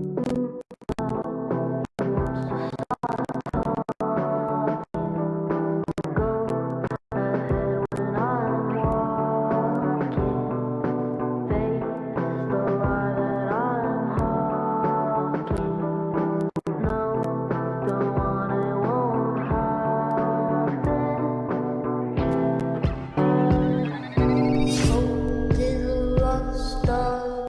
you